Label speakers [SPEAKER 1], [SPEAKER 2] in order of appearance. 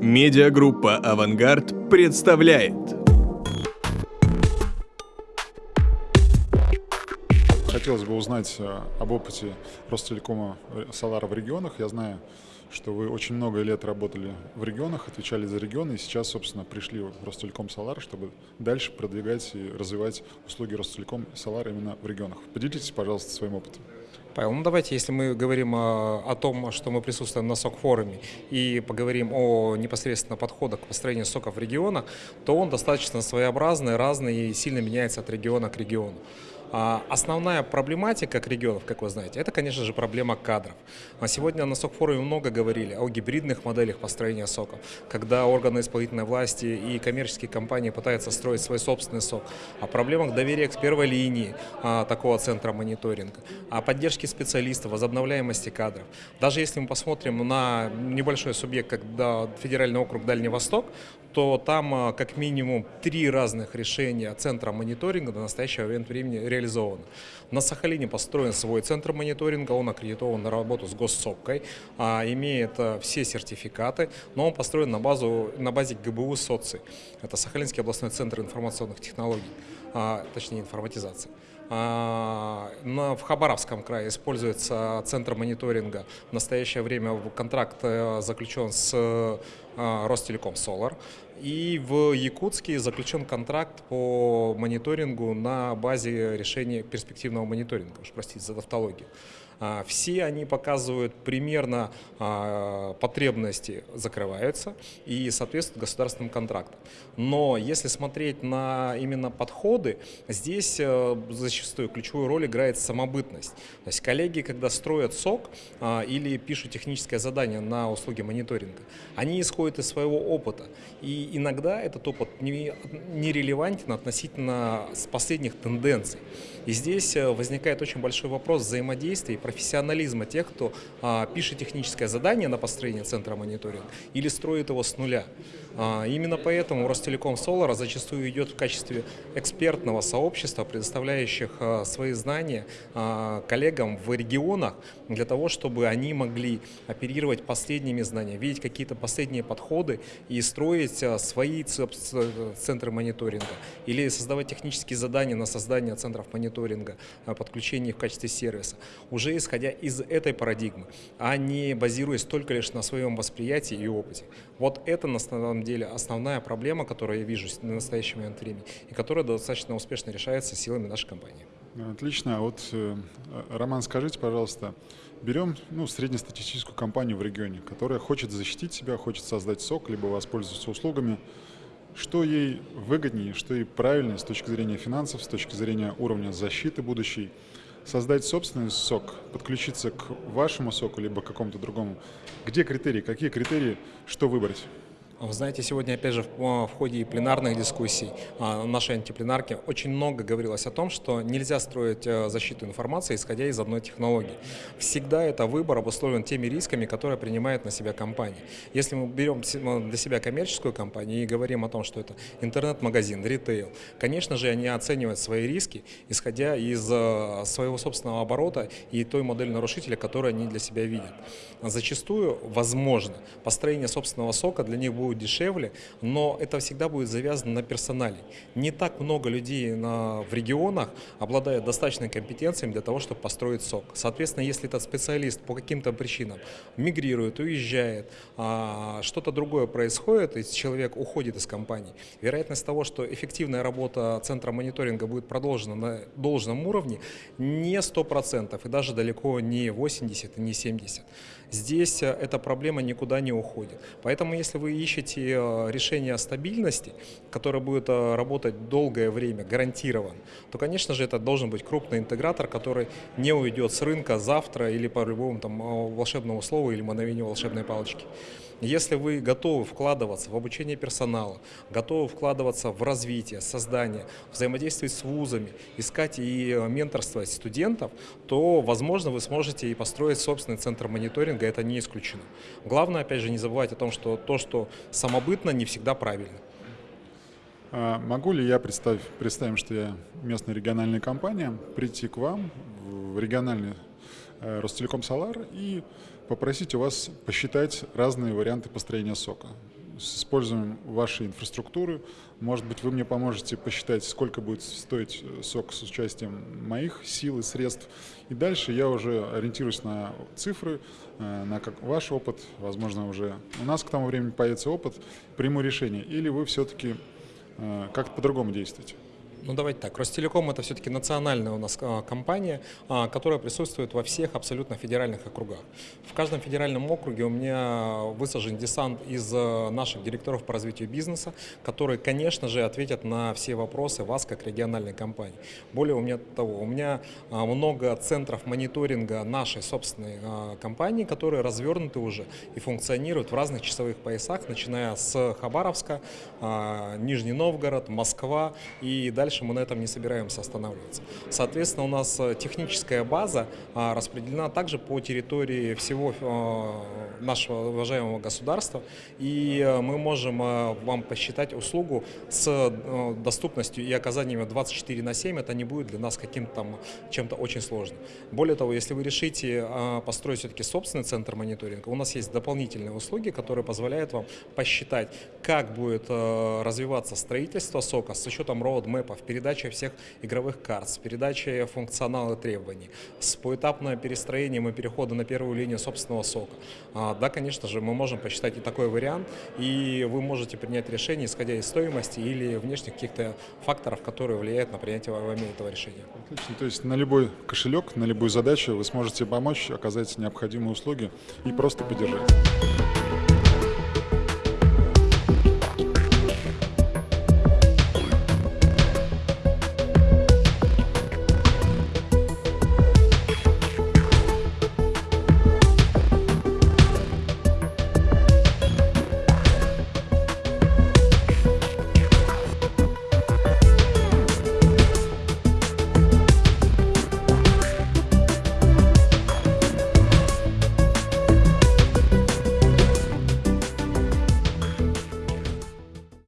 [SPEAKER 1] Медиагруппа «Авангард» представляет.
[SPEAKER 2] Хотелось бы узнать э, об опыте Ростелекома Солара в регионах. Я знаю, что вы очень много лет работали в регионах, отвечали за регионы, и сейчас, собственно, пришли в Ростелеком Солар, чтобы дальше продвигать и развивать услуги Ростелеком Солар именно в регионах. Поделитесь, пожалуйста, своим опытом.
[SPEAKER 3] Павел, ну давайте, если мы говорим о, о том, что мы присутствуем на СОК-форуме и поговорим о непосредственно подходах к построению соков в регионах, то он достаточно своеобразный, разный и сильно меняется от региона к региону. А основная проблематика регионов, как вы знаете, это, конечно же, проблема кадров. А сегодня на СОК-форуме много говорили о гибридных моделях построения соков, когда органы исполнительной власти и коммерческие компании пытаются строить свой собственный сок, о проблемах доверия к первой линии а, такого центра мониторинга, о поддержке специалистов, возобновляемости кадров. Даже если мы посмотрим на небольшой субъект, как да, Федеральный округ Дальний Восток, то там как минимум три разных решения центра мониторинга до настоящего времени реализуются реализовано. На Сахалине построен свой центр мониторинга, он аккредитован на работу с госсопкой, а, имеет а, все сертификаты, но он построен на, базу, на базе ГБУ СОЦИ. Это Сахалинский областной центр информационных технологий, а, точнее информатизации. А, в Хабаровском крае используется центр мониторинга. В настоящее время контракт э, заключен с э, Ростелеком Solar. И в Якутске заключен контракт по мониторингу на базе решения перспективного мониторинга. Уж простите за тавтологию. А, все они показывают примерно а, потребности закрываются и соответствуют государственным контрактам. Но если смотреть на именно подходы, здесь э, зачастую ключевую роль играет самобытность. То есть коллеги, когда строят СОК а, или пишут техническое задание на услуги мониторинга, они исходят из своего опыта. И иногда этот опыт нерелевантен относительно последних тенденций. И здесь э, возникает очень большой вопрос взаимодействия профессионализма тех, кто а, пишет техническое задание на построение центра мониторинга или строит его с нуля. А, именно поэтому Ростелеком Solar зачастую идет в качестве экспертного сообщества, предоставляющих а, свои знания а, коллегам в регионах для того, чтобы они могли оперировать последними знаниями, видеть какие-то последние подходы и строить а, свои центры мониторинга или создавать технические задания на создание центров мониторинга, а, подключение их в качестве сервиса. Уже исходя из этой парадигмы, а не базируясь только лишь на своем восприятии и опыте. Вот это на самом деле основная проблема, которую я вижу на настоящий момент времени, и которая достаточно успешно решается силами нашей компании.
[SPEAKER 2] Отлично. А вот, э, Роман, скажите, пожалуйста, берем ну, среднестатистическую компанию в регионе, которая хочет защитить себя, хочет создать сок, либо воспользоваться услугами. Что ей выгоднее, что ей правильнее с точки зрения финансов, с точки зрения уровня защиты будущей – создать собственный сок, подключиться к вашему соку, либо к какому-то другому, где критерии, какие критерии, что выбрать?
[SPEAKER 3] Вы знаете, сегодня, опять же, в, ходе пленарных дискуссий а, нашей антипленарки очень много говорилось о том, что нельзя строить э, защиту информации, исходя из одной технологии. Всегда это выбор обусловлен теми рисками, которые принимает на себя компания. Если мы берем для себя коммерческую компанию и говорим о том, что это интернет-магазин, ритейл, конечно же, они оценивают свои риски, исходя из э, своего собственного оборота и той модели нарушителя, которую они для себя видят. Зачастую, возможно, построение собственного сока для них будет будет дешевле, но это всегда будет завязано на персонале. Не так много людей на, в регионах обладает достаточной компетенцией для того, чтобы построить сок. Соответственно, если этот специалист по каким-то причинам мигрирует, уезжает, а, что-то другое происходит, и человек уходит из компании, вероятность того, что эффективная работа центра мониторинга будет продолжена на должном уровне, не 100%, и даже далеко не 80 и не 70. Здесь э, эта проблема никуда не уходит. Поэтому, если вы ищете э, решение стабильности, которое будет э, работать долгое время, гарантирован, то, конечно же, это должен быть крупный интегратор, который не уйдет с рынка завтра или по любому там волшебному слову или мановению волшебной палочки. Если вы готовы вкладываться в обучение персонала, готовы вкладываться в развитие, создание, взаимодействовать с вузами, искать и менторствовать студентов, то, возможно, вы сможете и построить собственный центр мониторинга, это не исключено. Главное, опять же, не забывать о том, что то, что самобытно, не всегда правильно.
[SPEAKER 2] А могу ли я представить, представим, что я местная региональная компания, прийти к вам в региональный Ростелеком Солар и попросить у вас посчитать разные варианты построения сока. с использованием вашей инфраструктуры. Может быть, вы мне поможете посчитать, сколько будет стоить э, сок с участием моих сил и средств. И дальше я уже ориентируюсь на цифры, э, на как ваш опыт. Возможно, уже у нас к тому времени появится опыт, приму решение. Или вы все-таки э, как-то по-другому действуете.
[SPEAKER 3] Ну давайте так, Ростелеком это все-таки национальная у нас а, компания, а, которая присутствует во всех абсолютно федеральных округах. В каждом федеральном округе у меня высажен десант из а, наших директоров по развитию бизнеса, которые, конечно же, ответят на все вопросы вас как региональной компании. Более у меня того, у меня много центров мониторинга нашей собственной компании, которые развернуты уже и функционируют в разных часовых поясах, начиная с Хабаровска, Нижний Новгород, Москва и дальше дальше мы на этом не собираемся останавливаться. Соответственно, у нас э, техническая база а, распределена также по территории всего э, нашего уважаемого государства, и э, мы можем вам посчитать услугу с доступностью и оказанием 24 на 7, это не будет для нас каким-то там чем-то очень сложным. Более того, если вы решите построить все-таки собственный центр мониторинга, у нас есть дополнительные услуги, которые позволяют вам посчитать, как будет развиваться строительство сока с учетом роудмэпов, передачей всех игровых карт, с передачей функционала требований, с поэтапным перестроением и перехода на первую линию собственного сока. А, да, конечно же, мы можем посчитать и такой вариант, и вы можете принять решение, исходя из стоимости или внешних каких-то факторов, которые влияют на принятие вами этого решения.
[SPEAKER 2] Отлично. То есть на любой кошелек, на любую задачу вы сможете помочь, оказать необходимые услуги и просто поддержать.